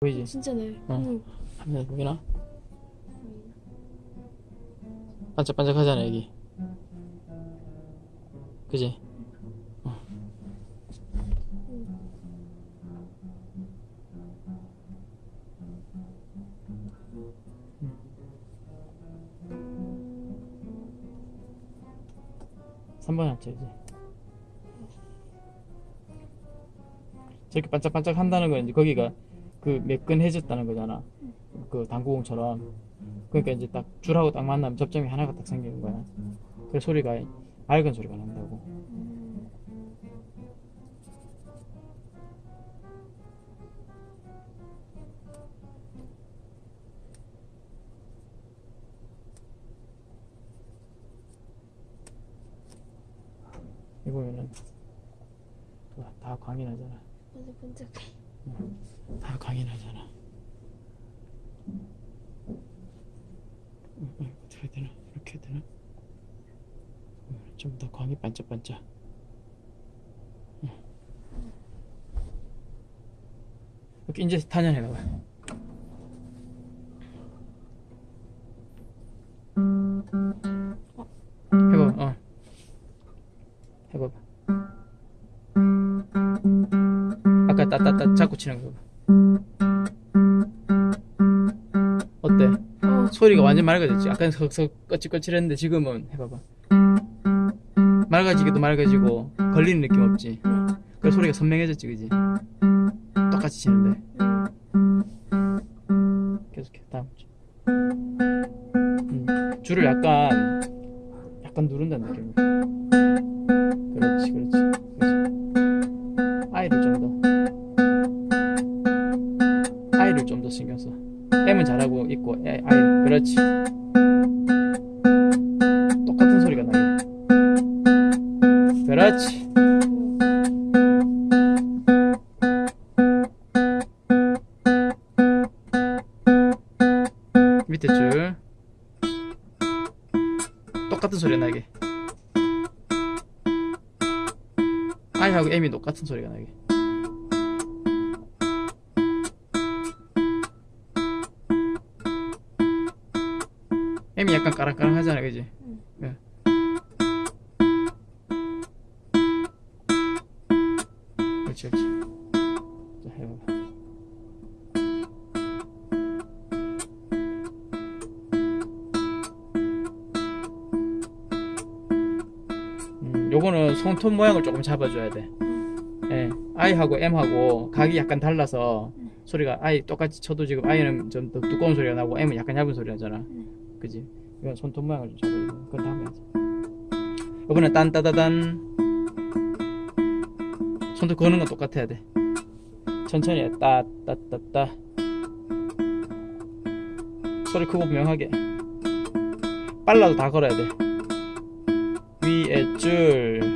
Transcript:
보이지? 진짜네. 어. 응. 화면에 보이나? 반짝반짝 하잖아 여기 그지? 어. 삼번 합쳐야지 저렇게 반짝반짝 한다는 건 이제 거기가 그 매끈해졌다는 거잖아. 그 당구공처럼. 그러니까 이제 딱 줄하고 딱 만나면 접점이 하나가 딱 생기는 거야. 그 소리가 맑은 소리가 난다고. 이거면은 다- 다 광이 나잖아. 반짝반짝해. 다 음, 어떻게 해야 되나? 이렇게 해야 되나? 좀 더 광이 반짝반짝. 음. 이렇게 이제 탄현해봐봐 따따따 자꾸 치는 거 어때? 어. 소리가 완전 맑아졌지. 아까는 석석 거칠거칠했는데 지금은 해봐봐. 맑아지기도 맑아지고 걸리는 느낌 없지? 네. 그 소리가 선명해졌지 그지? 똑같이 치는데. 계속해. 다음 주. 음, 줄을 약간 약간 누른다는 느낌 그렇지 그렇지. 그렇지. 아이를 좀더 더 신경 써. M은 잘하고 있고 애, 아이 그렇지. 똑같은 소리가 나게 그렇지. 밑에 줄. 똑같은 소리가 나게. I하고 M이 똑같은 소리가 나게 M이 약간 까랑까랑하잖아 그지? 응. 예. 그렇지 그렇지 자 해봐봐 음, 요거는 손톱 모양을 조금 잡아줘야 돼 예, I하고 M하고 각이 약간 달라서 음. 소리가 I 똑같이 쳐도 지금 I는 좀 더 두꺼운 소리가 나고 M은 약간 얇은 소리 나잖아 음. 그지? 이건 손톱 모양을 좀 잡아야 돼 그건 다음에 하자. 이번엔 딴따다단 손톱 거는 건 똑같아야 돼. 천천히 해. 따따따따. 소리 크고 명하게. 빨라도 다 걸어야 돼. 위에 줄